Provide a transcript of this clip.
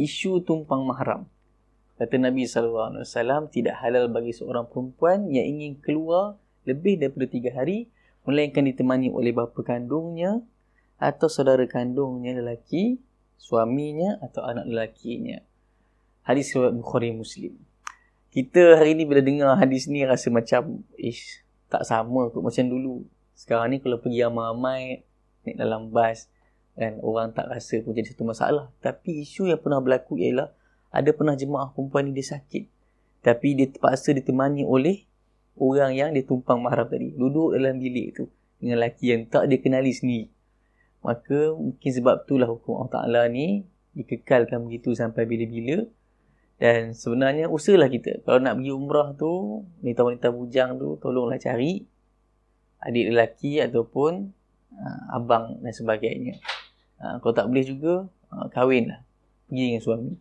isu tumpang mahram. Kata Nabi SAW, tidak halal bagi seorang perempuan yang ingin keluar lebih daripada tiga hari, melainkan ditemani oleh bapa kandungnya atau saudara kandungnya lelaki, suaminya atau anak lelakinya. Hadis riwayat Bukhari Muslim. Kita hari ni bila dengar hadis ni rasa macam ish, tak sama kot macam dulu. Sekarang ni kalau pergi ramai-ramai naik dalam bas kan orang tak rasa pun jadi satu masalah. Tapi isu yang pernah berlaku ialah ada pernah jemaah perempuan ni dia sakit. Tapi dia terpaksa ditemani oleh orang yang dia tumpang mahram tadi. Duduk dalam bilik tu dengan lelaki yang tak dia kenali sendiri. Maka mungkin sebab itulah hukum Allah Ta'ala ni dikekalkan begitu sampai bila-bila. Dan sebenarnya usahalah kita. Kalau nak pergi umrah tu, wanita-wanita bujang tu tolonglah cari adik lelaki ataupun uh, abang dan sebagainya. Uh, kalau tak boleh juga, uh, kahwinlah. Pergi dengan suami.